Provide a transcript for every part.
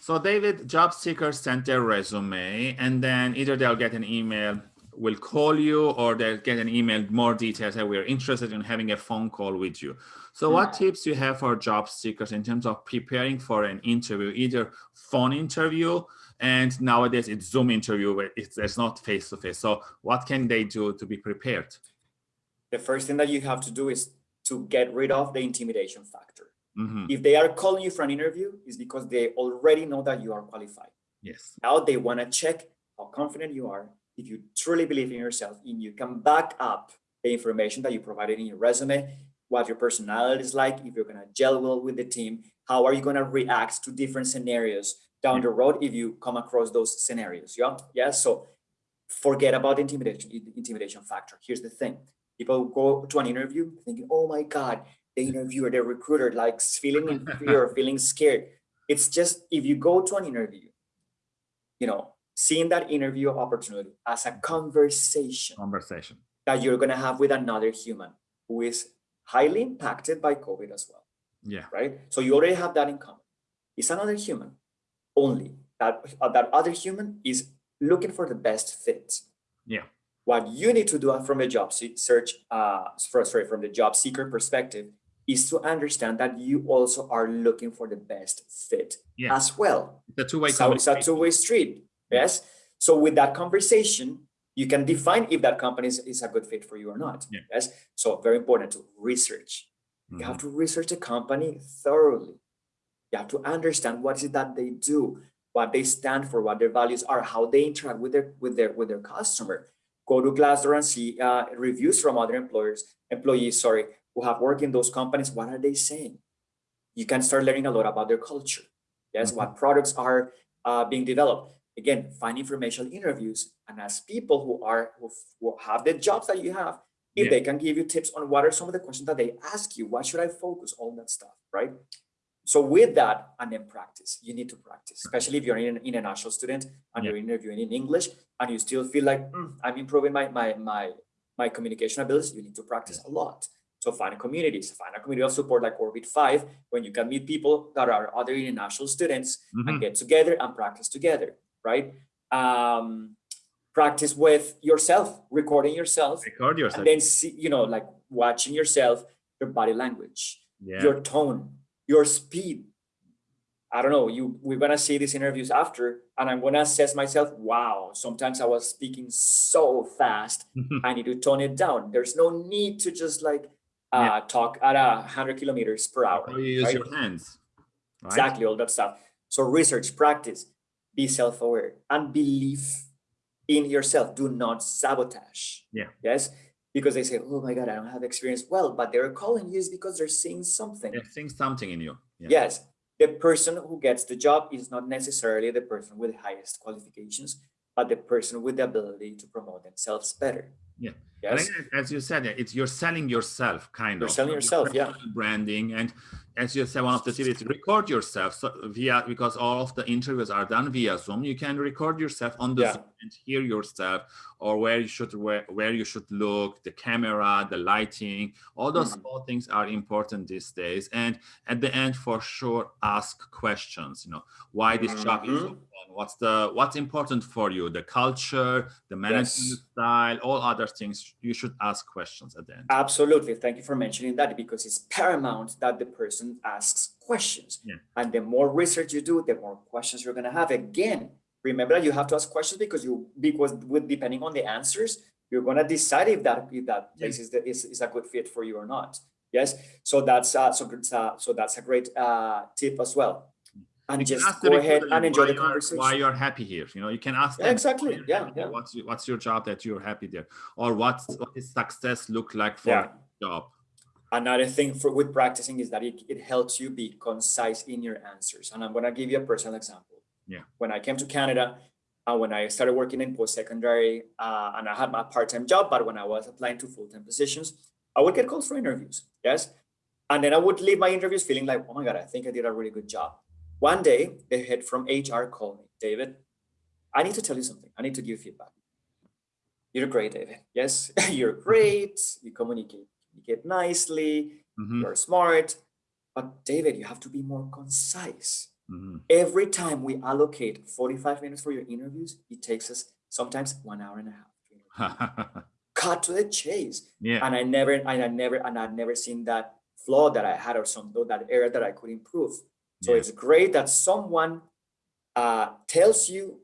So David, job seekers send their resume and then either they'll get an email, will call you or they'll get an email, more details that we're interested in having a phone call with you. So what mm. tips you have for job seekers in terms of preparing for an interview, either phone interview and nowadays it's Zoom interview, where it's, it's not face-to-face. -face. So what can they do to be prepared? The first thing that you have to do is to get rid of the intimidation factor. Mm -hmm. If they are calling you for an interview, is because they already know that you are qualified. Yes. Now they want to check how confident you are, if you truly believe in yourself, and you can back up the information that you provided in your resume, what your personality is like, if you're going to gel well with the team, how are you going to react to different scenarios down yeah. the road if you come across those scenarios. Yeah. Yeah. So forget about the intimidation, intimidation factor. Here's the thing. People go to an interview thinking, oh my God, the interviewer, the recruiter, like feeling inferior, feeling scared. It's just if you go to an interview, you know, seeing that interview opportunity as a conversation, conversation that you're going to have with another human who is highly impacted by COVID as well. Yeah. Right. So you already have that in common. It's another human only that uh, that other human is looking for the best fit. Yeah. What you need to do from a job search, uh, sorry, from the job seeker perspective is to understand that you also are looking for the best fit as well. The two-way so it's a two-way street. Yes. So with that conversation, you can define if that company is, is a good fit for you or not. Yeah. Yes. So very important to research. Mm -hmm. You have mm-hmm. to research the company thoroughly. You have to understand what is it that they do, what they stand for, what their values are, how they interact with their with their with their customer. Go to Glassdoor and see uh, reviews from other employers, employees, sorry, who have worked in those companies, what are they saying? You can start learning a lot about their culture. Yes, mm -hmm. what products are uh, being developed. Again, find informational interviews and ask people who are who, who have the jobs that you have, if yeah. they can give you tips on what are some of the questions that they ask you, what should I focus, all that stuff, right? So with that, and then practice. You need to practice, especially if you're an international student and yeah. you're interviewing in English and you still feel like mm, I'm improving my my my my communication abilities. You need to practice a lot. So find communities, find a community of support like Orbit 5, when you can meet people that are other international students mm -hmm. and mm-hmm. get together and practice together, right? Um, practice with yourself, recording yourself. Record yourself. And then see, you know, like watching yourself, your body language, yeah. your tone, your speed. I don't know, you we're gonna see these interviews after, and I'm gonna assess myself. Wow, sometimes I was speaking so fast. I need to tone it down. There's no need to just like uh, yeah. talk at a hundred kilometers per hour. How you use right? your hands. Right? Exactly, all that stuff. So research, practice, be self-aware and believe in yourself. Do not sabotage. Yeah. Yes. Because they say, oh my God, I don't have experience. Well, but they're calling you is because they're seeing something. They're seeing something in you. Yeah. Yes. The person who gets the job is not necessarily the person with the highest qualifications, the person with the ability to promote themselves better. Yeah. Yes. as you said, it's you're selling yourself, kind you're of. Selling yourself, yeah. Branding, and as you said, one of the tips is record yourself. So via because all of the interviews are done via Zoom, you can record yourself on the yeah. Zoom and hear yourself, or where you should where where you should look, the camera, the lighting, all those mm -hmm. small things are important these days. And at the end, for sure, ask questions. You know, why this mm -hmm. job is mm-hmm. What's the what's important for you? The culture, the management yes. style, all other things you should ask questions at the end. Absolutely. Thank you for mentioning that because it's paramount that the person asks questions. Yeah. And the more research you do, the more questions you're going to have. Again, remember that you have to ask questions because you because with depending on the answers, you're going to decide if that if that place yeah. is, the, is is a good fit for you or not. Yes. So that's uh, so uh, so that's a great uh, tip as well and just go ahead and enjoy the conversation. Why you're happy here? You know, you can ask them. Exactly. Yeah, yeah. What's what's your job that you're happy there, or what's what does success look like for yeah. job? Another thing for with practicing is that it, it helps you be concise in your answers. And I'm gonna give you a personal example. Yeah. When I came to Canada, uh, when I started working in post-secondary, uh, and I had my part-time job, but when I was applying to full-time positions, I would get calls for interviews. Yes. And then I would leave my interviews feeling like, oh my God, I think I did a really good job. One day, the head from HR called me, David, I need to tell you something. I need to give feedback. You're great, David. Yes, you're great. You communicate, communicate nicely. Mm -hmm. You're smart. But David, you have to be more concise. Mhm. Every time we allocate 45 minutes for your interviews, it takes us sometimes one hour and a half. Cut to the chase. yeah. And I never, and I never, and I've never seen that flaw that I had or some that area that I could improve. So Yeah. it's great that someone uh, tells you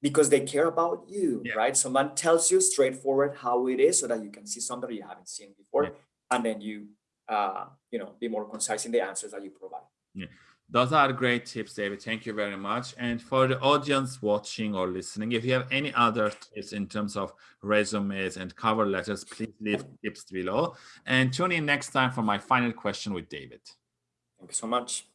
because they care about you, Yeah. right? Someone tells you straightforward how it is so that you can see something you haven't seen before, Yeah. and then you, uh, you know, be more concise in the answers that you provide. Yeah. Those are great tips, David. Thank you very much. And for the audience watching or listening, if you have any other tips in terms of resumes and cover letters, please leave tips below. And tune in next time for my final question with David. Thank you so much.